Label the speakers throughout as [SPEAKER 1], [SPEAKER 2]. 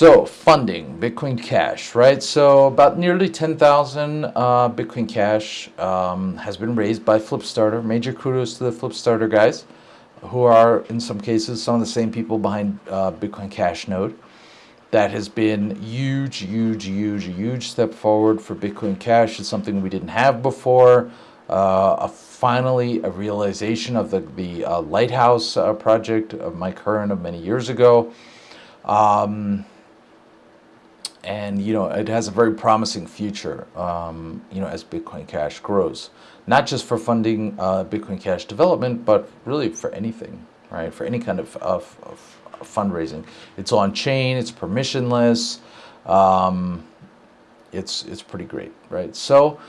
[SPEAKER 1] So funding, Bitcoin Cash, right? So about nearly 10,000 uh, Bitcoin Cash um, has been raised by Flipstarter. Major kudos to the Flipstarter guys, who are in some cases some of the same people behind uh, Bitcoin Cash Node. That has been huge, huge, huge, huge step forward for Bitcoin Cash. It's something we didn't have before. Uh, a, finally, a realization of the, the uh, Lighthouse uh, project of Mike Hearn of many years ago. Um, and you know it has a very promising future um, you know as Bitcoin Cash grows. Not just for funding uh, Bitcoin Cash development but really for anything right? For any kind of, of, of fundraising. It's on chain it's permissionless um, it's it's pretty great right? So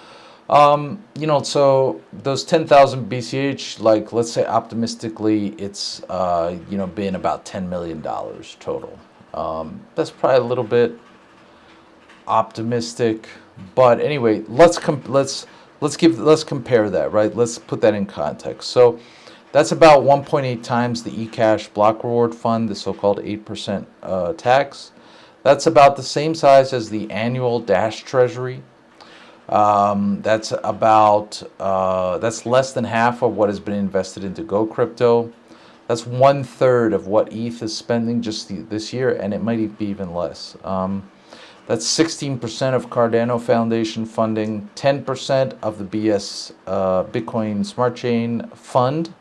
[SPEAKER 1] um, you know so those 10,000 BCH like let's say optimistically it's uh, you know been about 10 million dollars total. Um, that's probably a little bit optimistic. But anyway, let's let's let's give let's compare that, right? Let's put that in context. So that's about 1.8 times the eCash block reward fund, the so-called 8% uh, tax. That's about the same size as the annual Dash Treasury. Um, that's about uh, that's less than half of what has been invested into Go Crypto. That's one third of what ETH is spending just the, this year, and it might be even less. Um, that's 16% of Cardano Foundation funding, 10% of the BS uh, Bitcoin Smart Chain Fund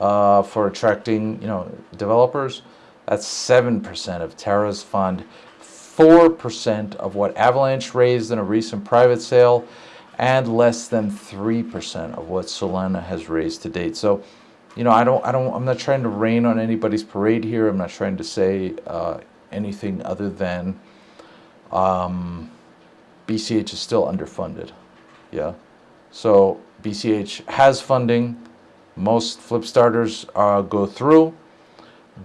[SPEAKER 1] uh, for attracting, you know, developers. That's 7% of Terra's fund, 4% of what Avalanche raised in a recent private sale, and less than 3% of what Solana has raised to date. So, you know, I don't, I don't, I'm not trying to rain on anybody's parade here. I'm not trying to say uh, anything other than um, BCH is still underfunded. Yeah. So BCH has funding. Most flip starters uh, go through,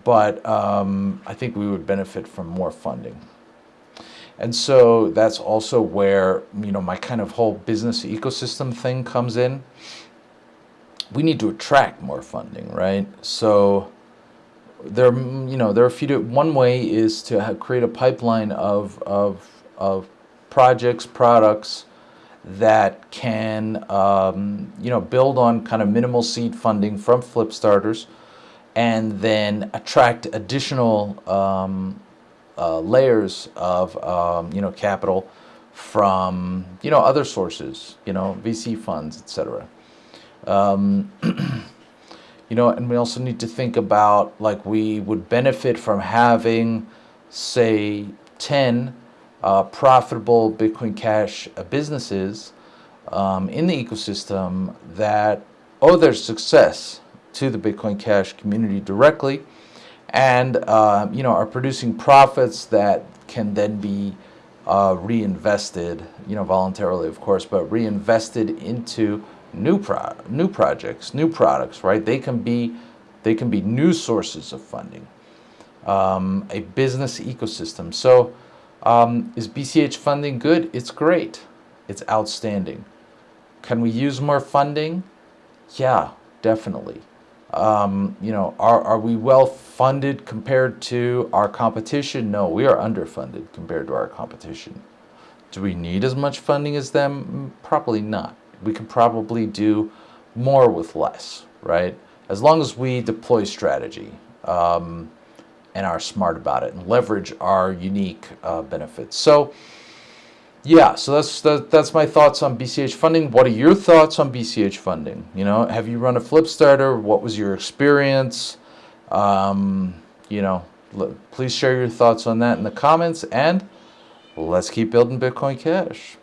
[SPEAKER 1] but um, I think we would benefit from more funding. And so that's also where, you know, my kind of whole business ecosystem thing comes in. We need to attract more funding, right? So there, you know, there are a few. One way is to create a pipeline of of of projects, products that can, um, you know, build on kind of minimal seed funding from flip starters, and then attract additional um, uh, layers of, um, you know, capital from, you know, other sources, you know, VC funds, etc. You know, and we also need to think about like we would benefit from having, say, 10 uh, profitable Bitcoin Cash uh, businesses um, in the ecosystem that owe their success to the Bitcoin Cash community directly and uh, you know are producing profits that can then be uh, reinvested, you know, voluntarily, of course, but reinvested into new pro new projects, new products, right? They can be they can be new sources of funding, um, a business ecosystem. So um, is BCH funding good? It's great. It's outstanding. Can we use more funding? Yeah, definitely. Um, you know, are, are we well funded compared to our competition? No, we are underfunded compared to our competition. Do we need as much funding as them? Probably not we can probably do more with less, right? As long as we deploy strategy um, and are smart about it and leverage our unique uh, benefits. So, yeah, so that's that, that's my thoughts on BCH funding. What are your thoughts on BCH funding? You know, have you run a flip starter? What was your experience? Um, you know, please share your thoughts on that in the comments and let's keep building Bitcoin Cash.